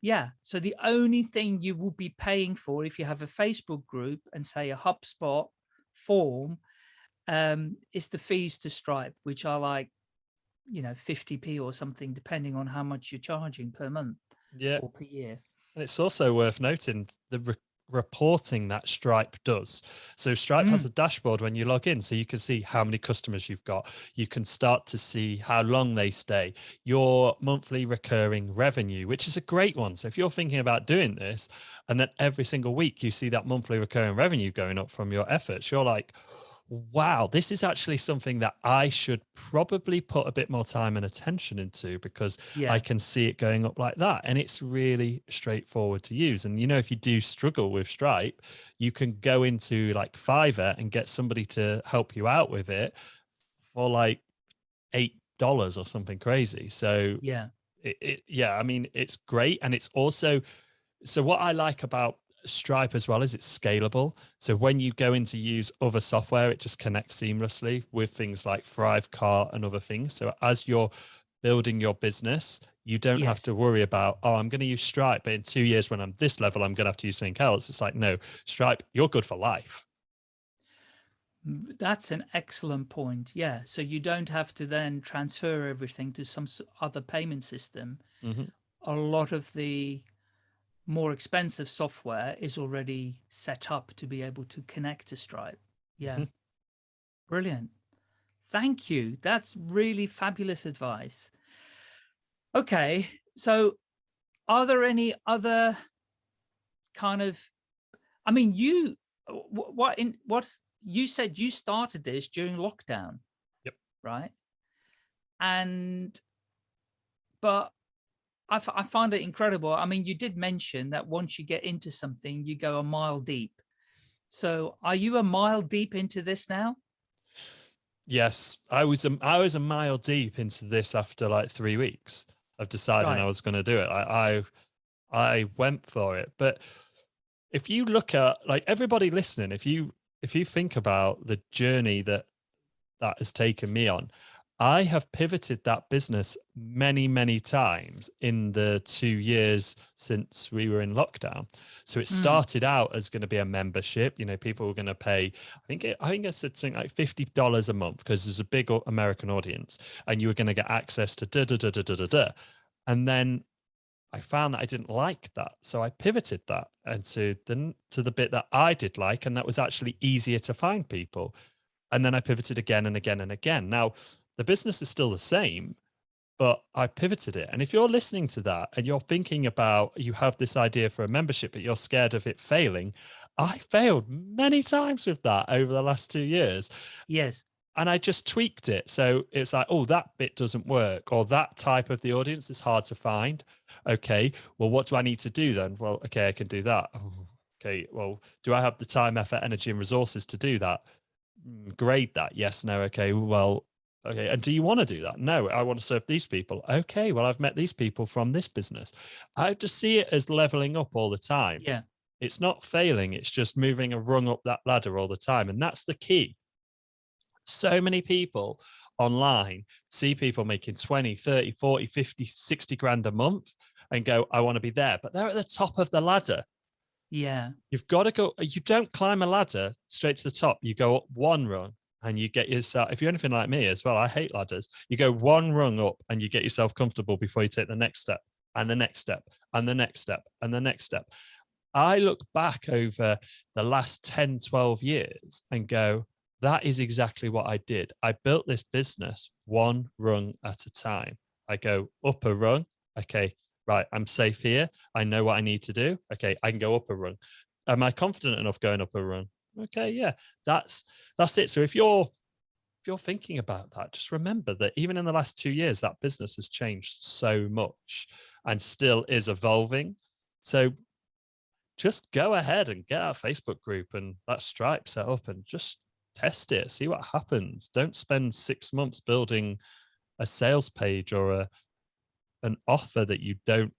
yeah, so the only thing you will be paying for if you have a Facebook group and say a HubSpot form um, is the fees to Stripe, which are like you know 50p or something depending on how much you're charging per month yeah. or per year. And it's also worth noting the re reporting that stripe does. So stripe mm. has a dashboard when you log in so you can see how many customers you've got. You can start to see how long they stay. Your monthly recurring revenue which is a great one. So if you're thinking about doing this and then every single week you see that monthly recurring revenue going up from your efforts you're like wow, this is actually something that I should probably put a bit more time and attention into because yeah. I can see it going up like that. And it's really straightforward to use. And, you know, if you do struggle with Stripe, you can go into like Fiverr and get somebody to help you out with it for like $8 or something crazy. So yeah, it, it, yeah, I mean, it's great. And it's also, so what I like about Stripe as well is it's scalable. So when you go in to use other software, it just connects seamlessly with things like Thrivecart and other things. So as you're building your business, you don't yes. have to worry about, oh, I'm going to use Stripe, but in two years when I'm this level, I'm going to have to use something else. It's like, no, Stripe, you're good for life. That's an excellent point. Yeah. So you don't have to then transfer everything to some other payment system. Mm -hmm. A lot of the more expensive software is already set up to be able to connect to Stripe. Yeah. Mm -hmm. Brilliant. Thank you. That's really fabulous advice. Okay. So are there any other kind of, I mean, you, what in, what, you said you started this during lockdown. Yep. Right. And, but I, I find it incredible. I mean, you did mention that once you get into something, you go a mile deep. So are you a mile deep into this now? Yes, I was a, I was a mile deep into this after like three weeks of deciding right. I was going to do it. I, I I went for it. But if you look at like everybody listening, if you if you think about the journey that that has taken me on, I have pivoted that business many, many times in the two years since we were in lockdown. So it hmm. started mm. out as going to be a membership. You know, people were going to pay. I think it, I think it's something like fifty dollars a month because there's a big American audience, and you were going to get access to da da da da da da da. And then I found that I didn't like that, so I pivoted that and to the to the bit that I did like, and that was actually easier to find people. And then I pivoted again and again and again. Now the business is still the same, but I pivoted it. And if you're listening to that and you're thinking about, you have this idea for a membership, but you're scared of it failing, I failed many times with that over the last two years. Yes. And I just tweaked it. So it's like, oh, that bit doesn't work, or that type of the audience is hard to find. Okay, well, what do I need to do then? Well, okay, I can do that. Oh, okay, well, do I have the time, effort, energy, and resources to do that? Mm, grade that. Yes, no. Okay, well, Okay. And do you want to do that? No, I want to serve these people. Okay. Well, I've met these people from this business. I just see it as leveling up all the time. Yeah. It's not failing. It's just moving a rung up that ladder all the time. And that's the key. So many people online see people making 20, 30, 40, 50, 60 grand a month and go, I want to be there. But they're at the top of the ladder. Yeah. You've got to go, you don't climb a ladder straight to the top. You go up one rung and you get yourself if you're anything like me as well i hate ladders. You go one rung up and you get yourself comfortable before you take the next step and the next step and the next step and the next step. I look back over the last 10 12 years and go that is exactly what i did. I built this business one rung at a time. I go up a rung? Okay right i'm safe here. I know what i need to do. Okay i can go up a rung. Am i confident enough going up a rung okay yeah that's that's it. So if you're if you're thinking about that just remember that even in the last two years that business has changed so much and still is evolving. So just go ahead and get our facebook group and that stripe set up and just test it see what happens. Don't spend six months building a sales page or a an offer that you don't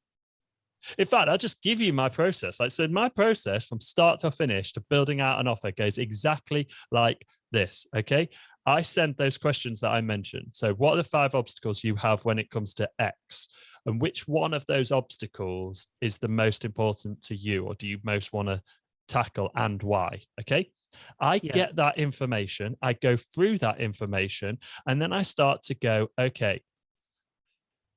in fact, I'll just give you my process. Like, so my process from start to finish to building out an offer goes exactly like this. Okay. I sent those questions that I mentioned. So, what are the five obstacles you have when it comes to X? And which one of those obstacles is the most important to you, or do you most want to tackle and why? Okay. I yeah. get that information, I go through that information, and then I start to go, okay,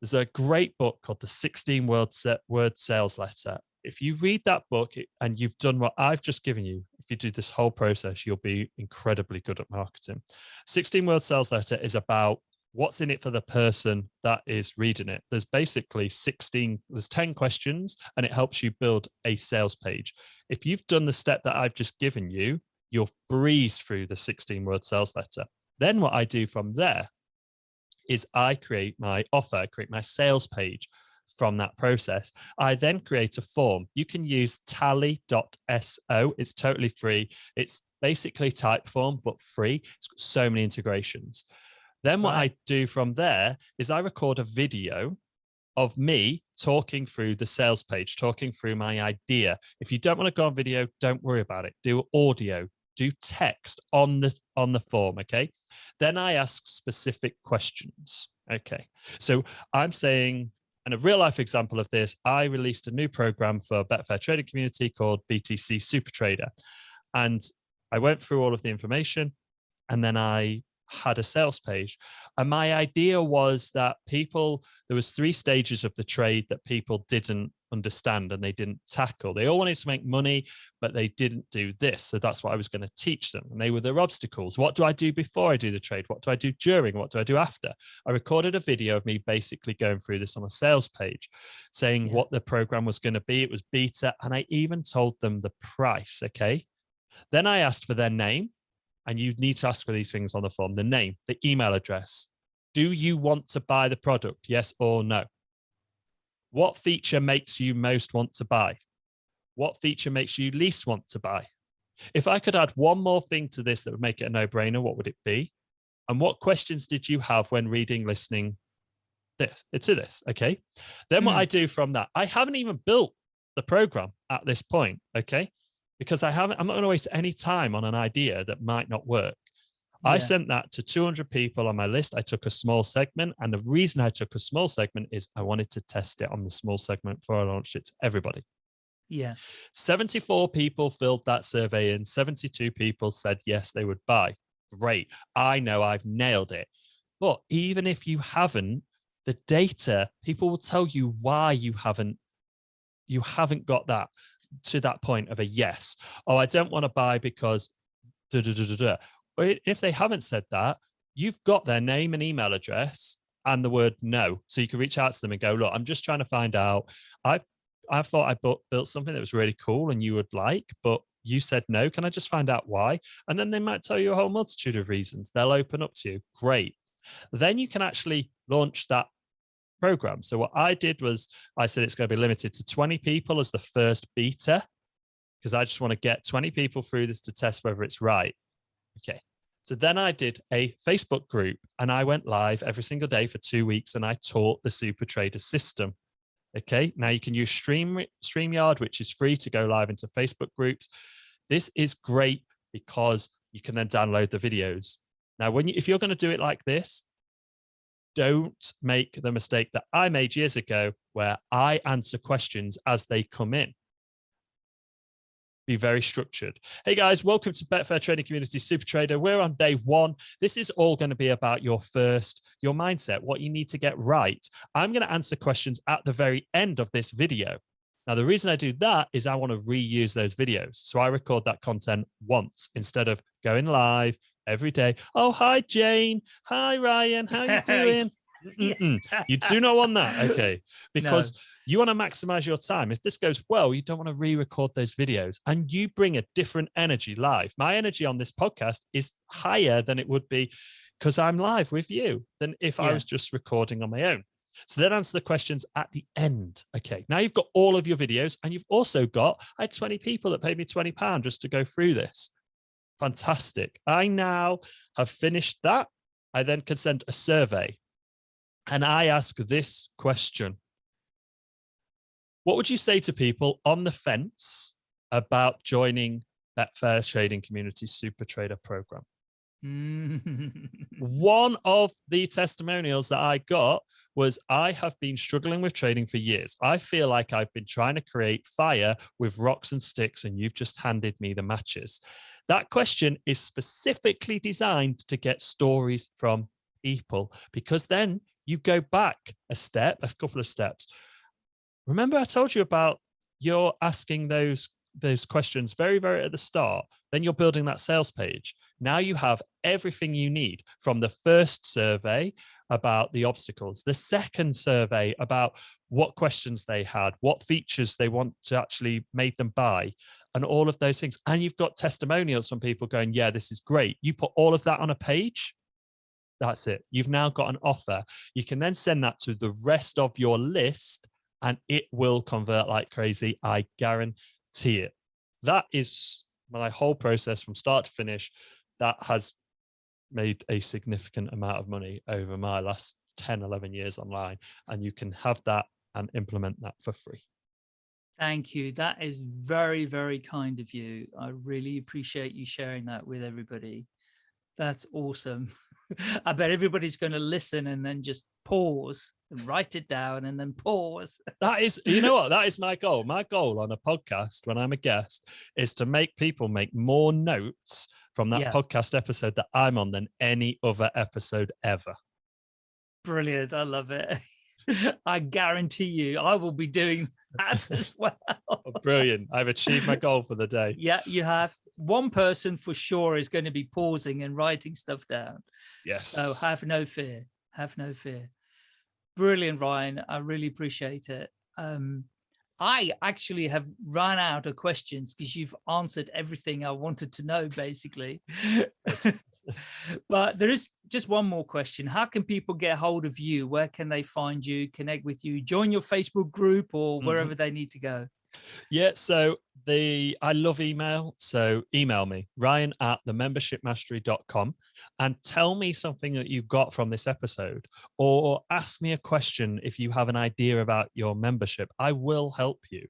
there's a great book called The 16 Word, Word Sales Letter. If you read that book and you've done what I've just given you, if you do this whole process, you'll be incredibly good at marketing. 16 Word Sales Letter is about what's in it for the person that is reading it. There's basically 16, there's 10 questions and it helps you build a sales page. If you've done the step that I've just given you, you'll breeze through the 16 word sales letter. Then what I do from there is I create my offer, I create my sales page from that process. I then create a form. You can use tally.so. It's totally free. It's basically Typeform, but free. It's got so many integrations. Then what right. I do from there is I record a video of me talking through the sales page, talking through my idea. If you don't want to go on video, don't worry about it. Do audio, do text on the on the form okay? Then i ask specific questions okay? So i'm saying and a real life example of this i released a new program for betfair trading community called btc super trader and i went through all of the information and then i had a sales page. And my idea was that people there was three stages of the trade that people didn't understand and they didn't tackle. They all wanted to make money, but they didn't do this. So that's what I was going to teach them. And they were their obstacles. What do I do before I do the trade? What do I do during? What do I do after? I recorded a video of me basically going through this on a sales page, saying yeah. what the program was going to be. It was beta. And I even told them the price. Okay. Then I asked for their name. and you need to ask for these things on the form, the name, the email address. Do you want to buy the product? Yes or no? What feature makes you most want to buy? What feature makes you least want to buy? If I could add one more thing to this that would make it a no-brainer, what would it be? And what questions did you have when reading, listening this to this? Okay. Then mm. what hmm. I do from that, I haven't even built the program at this point. Okay. Because I haven't, I'm not going to waste any time on an idea that might not work. Yeah. I sent that to 200 people on my list. I took a small segment. And the reason I took a small segment is I wanted to test it on the small segment before I launched it to everybody. Yeah. 74 people filled that survey in. 72 people said yes, they would buy. Great. I know I've nailed it. But even if you haven't, the data, people will tell you why you haven't you haven't got that to that point of a yes. Oh, I don't want to buy because da, da, da, da, da. If they haven't said that, you've got their name and email address and the word no. So you can reach out to them and go, look, I'm just trying to find out. I've I thought I built, built something that was really cool and you would like, but you said no. Can I just find out why? And then they might tell you a whole multitude of reasons. They'll open up to you. Great. Then you can actually launch that program. So what I did was I said it's going to be limited to 20 people as the first beta because I just want to get 20 people through this to test whether it's right. Okay. So then I did a Facebook group and I went live every single day for two weeks and I taught the super trader system. Okay, now you can use Stream StreamYard, which is free to go live into Facebook groups. This is great because you can then download the videos. Now, when you, if you're going to do it like this, don't make the mistake that I made years ago where I answer questions as they come in be very structured. Hey guys, welcome to Betfair Trading Community Super Trader. We're on day one. This is all going to be about your first, your mindset, what you need to get right. I'm going to answer questions at the very end of this video. Now, the reason I do that is I want to reuse those videos. So I record that content once instead of going live every day. Oh, hi, Jane. Hi, Ryan. How you doing? Mm -mm. You do not want that. Okay. Because no you want to maximize your time. If this goes well, you don't want to re-record those videos and you bring a different energy live. My energy on this podcast is higher than it would be because I'm live with you than if yeah. I was just recording on my own. So then answer the questions at the end. Okay, now you've got all of your videos and you've also got, I had 20 people that paid me 20 pounds just to go through this. Fantastic. I now have finished that. I then can send a survey and I ask this question. What would you say to people on the fence about joining Betfair Trading Community Super Trader Program? Mm. One of the testimonials that I got was I have been struggling with trading for years. I feel like I've been trying to create fire with rocks and sticks, and you've just handed me the matches. That question is specifically designed to get stories from people because then you go back a step, a couple of steps remember I told you about you're asking those those questions very, very at the start, then you're building that sales page. Now you have everything you need from the first survey about the obstacles, the second survey about what questions they had, what features they want to actually make them buy, and all of those things. And you've got testimonials from people going, yeah, this is great. You put all of that on a page, that's it. You've now got an offer. You can then send that to the rest of your list and it will convert like crazy. I guarantee it. That is my whole process from start to finish. That has made a significant amount of money over my last 10, 11 years online. And you can have that and implement that for free. Thank you. That is very, very kind of you. I really appreciate you sharing that with everybody. That's awesome. I bet everybody's going to listen and then just pause and write it down and then pause. That is, you know what? That is my goal. My goal on a podcast when I'm a guest is to make people make more notes from that yeah. podcast episode that I'm on than any other episode ever. Brilliant. I love it. I guarantee you I will be doing that as well. Oh, brilliant. I've achieved my goal for the day. Yeah, you have one person for sure is going to be pausing and writing stuff down. Yes. So have no fear. Have no fear. Brilliant, Ryan. I really appreciate it. Um, I actually have run out of questions because you've answered everything I wanted to know, basically. but there is just one more question. How can people get hold of you? Where can they find you, connect with you, join your Facebook group or mm-hmm. wherever mm -hmm. they need to go? Yeah, so the I love email. So email me, Ryan at the membershipmastery.com and tell me something that you got from this episode or ask me a question if you have an idea about your membership. I will help you.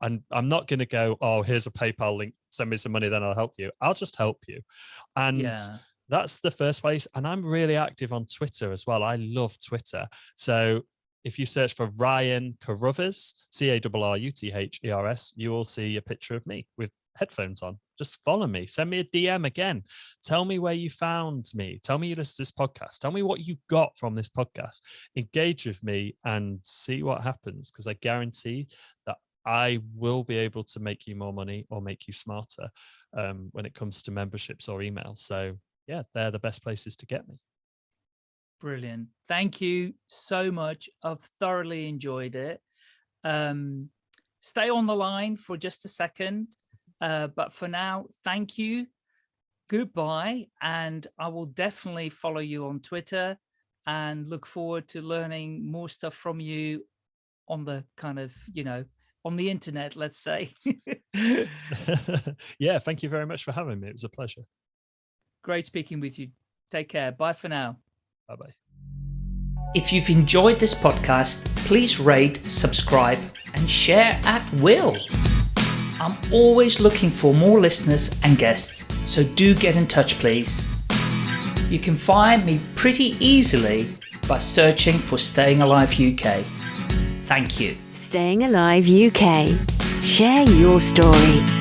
And I'm not going to go, oh, here's a PayPal link, send me some money, then I'll help you. I'll just help you. And yeah. that's the first place. And I'm really active on Twitter as well. I love Twitter. So if you search for Ryan Carruthers, C-A-R-R-U-T-H-E-R-S, you will see a picture of me with headphones on. Just follow me. Send me a DM again. Tell me where you found me. Tell me you listened to this podcast. Tell me what you got from this podcast. Engage with me and see what happens because I guarantee that I will be able to make you more money or make you smarter um, when it comes to memberships or emails. So yeah, they're the best places to get me. Brilliant. Thank you so much. I've thoroughly enjoyed it. Um, stay on the line for just a second. Uh, but for now, thank you. Goodbye. And I will definitely follow you on Twitter and look forward to learning more stuff from you on the kind of, you know, on the internet, let's say. yeah, thank you very much for having me. It was a pleasure. Great speaking with you. Take care. Bye for now. Bye bye. If you've enjoyed this podcast, please rate, subscribe, and share at will. I'm always looking for more listeners and guests, so do get in touch, please. You can find me pretty easily by searching for Staying Alive UK. Thank you. Staying Alive UK. Share your story.